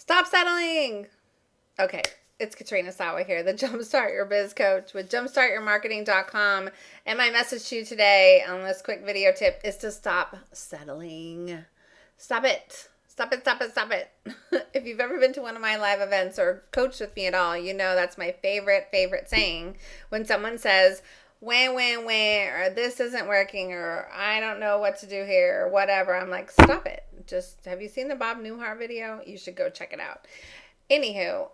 Stop settling. Okay, it's Katrina Sawa here, the Jumpstart Your Biz Coach with jumpstartyourmarketing.com. And my message to you today on this quick video tip is to stop settling. Stop it. Stop it, stop it, stop it. if you've ever been to one of my live events or coached with me at all, you know that's my favorite, favorite saying. When someone says, wah, when, when, or this isn't working, or I don't know what to do here, or whatever, I'm like, stop it. Just, have you seen the Bob Newhart video? You should go check it out. Anywho,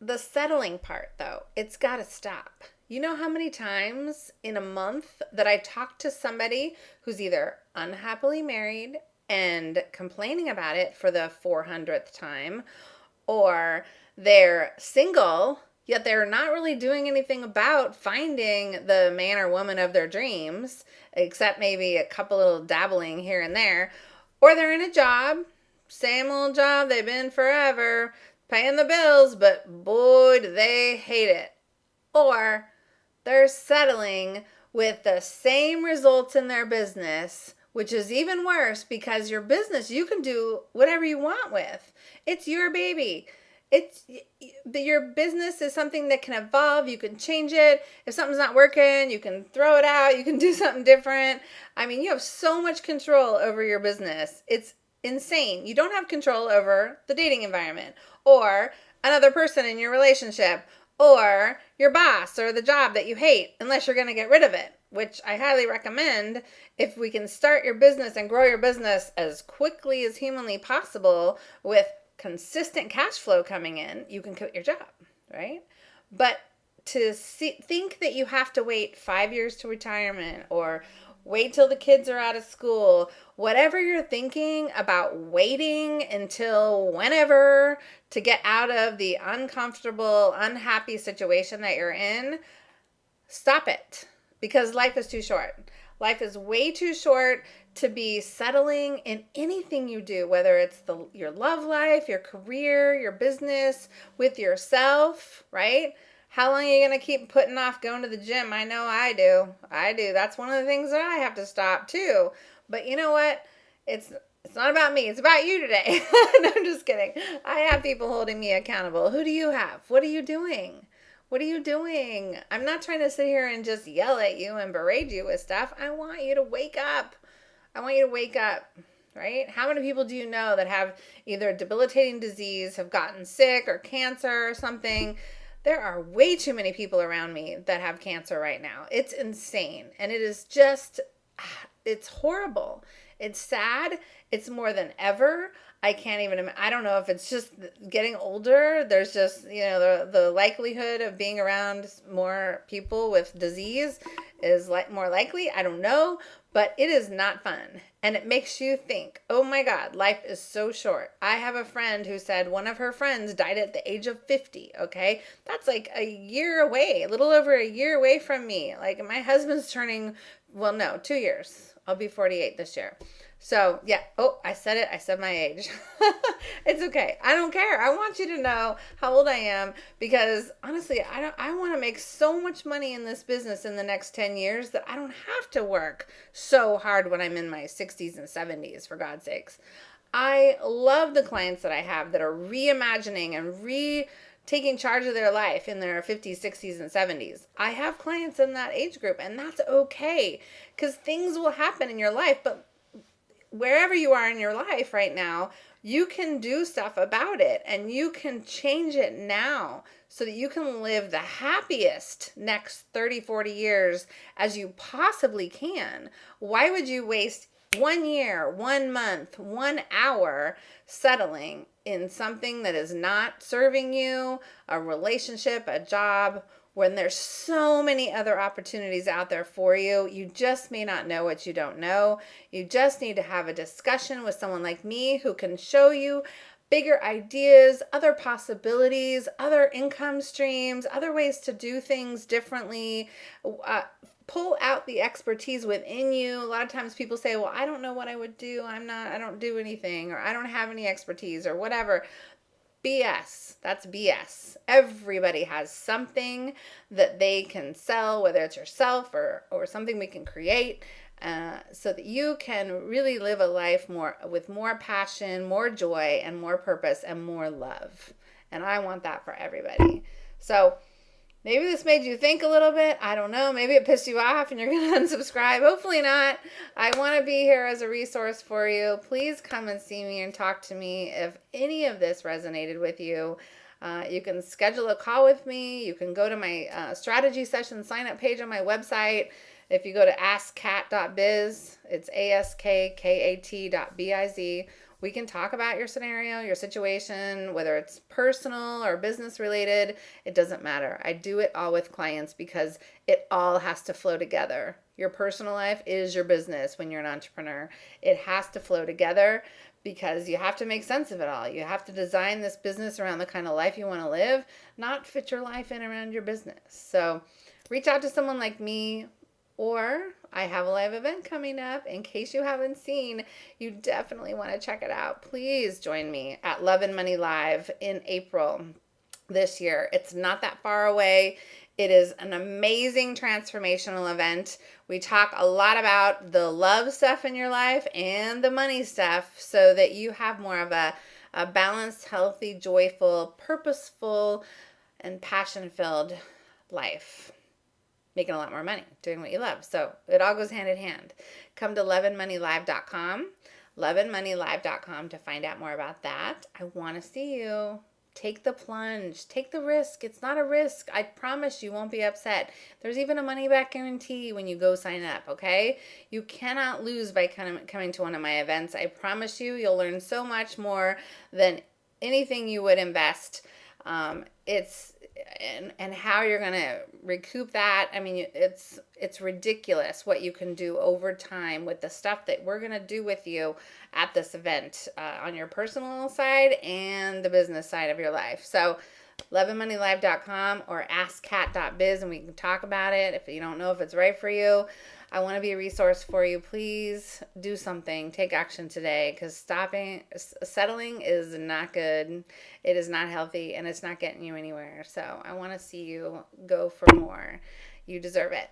the settling part though, it's got to stop. You know how many times in a month that I talk to somebody who's either unhappily married and complaining about it for the 400th time, or they're single, yet they're not really doing anything about finding the man or woman of their dreams, except maybe a couple little dabbling here and there, or they're in a job, same old job they've been forever, paying the bills, but boy, do they hate it. Or they're settling with the same results in their business which is even worse because your business you can do whatever you want with. It's your baby. It's your business is something that can evolve. You can change it. If something's not working, you can throw it out. You can do something different. I mean, you have so much control over your business. It's insane. You don't have control over the dating environment or another person in your relationship or your boss or the job that you hate unless you're going to get rid of it which I highly recommend if we can start your business and grow your business as quickly as humanly possible with consistent cash flow coming in, you can quit your job, right? But to see, think that you have to wait five years to retirement or wait till the kids are out of school, whatever you're thinking about waiting until whenever to get out of the uncomfortable, unhappy situation that you're in, stop it because life is too short. Life is way too short to be settling in anything you do, whether it's the your love life, your career, your business, with yourself, right? How long are you going to keep putting off going to the gym? I know I do. I do. That's one of the things that I have to stop too. But you know what? It's it's not about me. It's about you today. no, I'm just kidding. I have people holding me accountable. Who do you have? What are you doing? What are you doing? I'm not trying to sit here and just yell at you and berate you with stuff. I want you to wake up. I want you to wake up, right? How many people do you know that have either a debilitating disease, have gotten sick or cancer or something? There are way too many people around me that have cancer right now. It's insane. And it is just, it's horrible. It's sad. It's more than ever. I can't even. I don't know if it's just getting older. There's just you know the the likelihood of being around more people with disease is like more likely. I don't know, but it is not fun, and it makes you think. Oh my God, life is so short. I have a friend who said one of her friends died at the age of fifty. Okay, that's like a year away, a little over a year away from me. Like my husband's turning. Well, no, two years. I'll be forty eight this year. So, yeah. Oh, I said it. I said my age. it's okay. I don't care. I want you to know how old I am because honestly, I don't I want to make so much money in this business in the next 10 years that I don't have to work so hard when I'm in my 60s and 70s for God's sakes. I love the clients that I have that are reimagining and re taking charge of their life in their 50s, 60s, and 70s. I have clients in that age group, and that's okay because things will happen in your life, but wherever you are in your life right now, you can do stuff about it and you can change it now so that you can live the happiest next 30, 40 years as you possibly can. Why would you waste one year, one month, one hour settling in something that is not serving you, a relationship, a job, when there's so many other opportunities out there for you. You just may not know what you don't know. You just need to have a discussion with someone like me who can show you bigger ideas, other possibilities, other income streams, other ways to do things differently. Uh, pull out the expertise within you. A lot of times people say, well, I don't know what I would do. I'm not, I don't do anything, or I don't have any expertise, or whatever. BS. That's BS. Everybody has something that they can sell, whether it's yourself or, or something we can create. uh, so that you can really live a life more with more passion, more joy, and more purpose and more love. And I want that for everybody. So maybe this made you think a little bit. I don't know. Maybe it pissed you off and you're going to unsubscribe. Hopefully not. I want to be here as a resource for you. Please come and see me and talk to me if any of this resonated with you. Uh, you can schedule a call with me. You can go to my uh, strategy session sign up page on my website. If you go to askkat.biz, it's A S K K A T.biz. We can talk about your scenario, your situation, whether it's personal or business related. It doesn't matter. I do it all with clients because it all has to flow together. Your personal life is your business when you're an entrepreneur. It has to flow together because you have to make sense of it all. You have to design this business around the kind of life you want to live, not fit your life in around your business. So reach out to someone like me or I have a live event coming up. In case you haven't seen, you definitely want to check it out. Please join me at Love and Money Live in April this year. It's not that far away. It is an amazing transformational event. We talk a lot about the love stuff in your life and the money stuff so that you have more of a, a balanced, healthy, joyful, purposeful, and passion filled life making a lot more money doing what you love. So it all goes hand in hand. Come to loveandmoneylive.com, loveandmoneylive.com to find out more about that. I want to see you. Take the plunge, take the risk. It's not a risk. I promise you won't be upset. There's even a money back guarantee when you go sign up, okay? You cannot lose by coming to one of my events. I promise you, you'll learn so much more than anything you would invest. Um, it's and and how you're to recoup that i mean it's it's ridiculous what you can do over time with the stuff that we're to do with you at this event uh, on your personal side and the business side of your life. So loveandmoneylive.com or askkat.biz and we can talk about it if you don't know if it's right for you I want to be a resource for you. Please do something. Take action today because stopping, settling is not good. It is not healthy and it's not getting you anywhere. So I want to see you go for more. You deserve it.